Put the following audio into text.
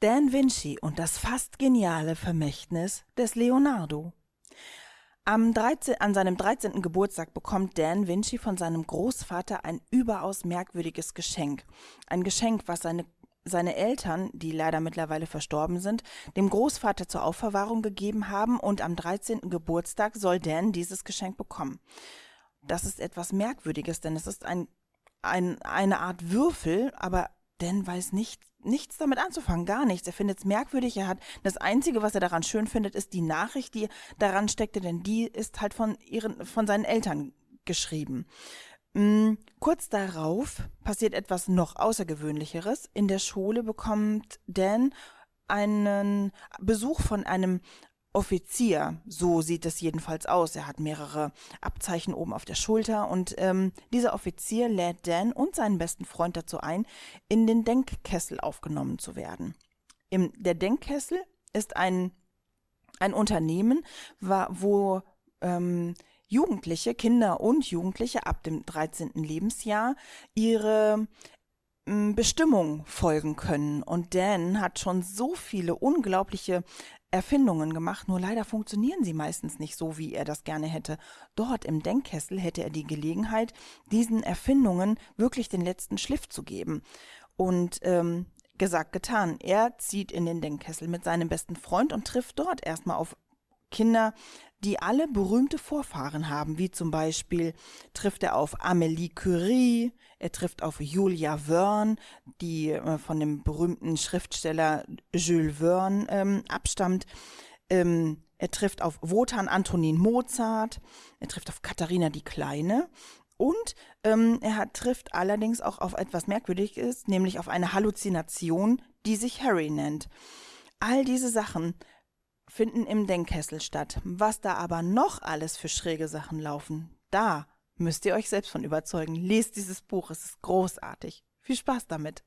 Dan Vinci und das fast geniale Vermächtnis des Leonardo. Am 13, an seinem 13. Geburtstag bekommt Dan Vinci von seinem Großvater ein überaus merkwürdiges Geschenk. Ein Geschenk, was seine, seine Eltern, die leider mittlerweile verstorben sind, dem Großvater zur Aufverwahrung gegeben haben und am 13. Geburtstag soll Dan dieses Geschenk bekommen. Das ist etwas Merkwürdiges, denn es ist ein, ein, eine Art Würfel, aber Dan weiß nicht, nichts damit anzufangen, gar nichts. Er findet es merkwürdig. Er hat das Einzige, was er daran schön findet, ist die Nachricht, die daran steckte, denn die ist halt von ihren, von seinen Eltern geschrieben. Mhm. Kurz darauf passiert etwas noch Außergewöhnlicheres. In der Schule bekommt Dan einen Besuch von einem Offizier, so sieht es jedenfalls aus. Er hat mehrere Abzeichen oben auf der Schulter und ähm, dieser Offizier lädt Dan und seinen besten Freund dazu ein, in den Denkkessel aufgenommen zu werden. Im, der Denkkessel ist ein, ein Unternehmen, wo ähm, Jugendliche, Kinder und Jugendliche ab dem 13. Lebensjahr ihre Bestimmung folgen können. Und Dan hat schon so viele unglaubliche Erfindungen gemacht, nur leider funktionieren sie meistens nicht so, wie er das gerne hätte. Dort im Denkkessel hätte er die Gelegenheit, diesen Erfindungen wirklich den letzten Schliff zu geben. Und ähm, gesagt, getan. Er zieht in den Denkkessel mit seinem besten Freund und trifft dort erstmal auf Kinder, die alle berühmte Vorfahren haben, wie zum Beispiel trifft er auf Amélie Curie, er trifft auf Julia Verne, die äh, von dem berühmten Schriftsteller Jules Verne ähm, abstammt. Ähm, er trifft auf Wotan Antonin Mozart, er trifft auf Katharina die Kleine und ähm, er hat, trifft allerdings auch auf etwas Merkwürdiges, nämlich auf eine Halluzination, die sich Harry nennt. All diese Sachen finden im Denkkessel statt. Was da aber noch alles für schräge Sachen laufen, da müsst ihr euch selbst von überzeugen. Lest dieses Buch, es ist großartig. Viel Spaß damit.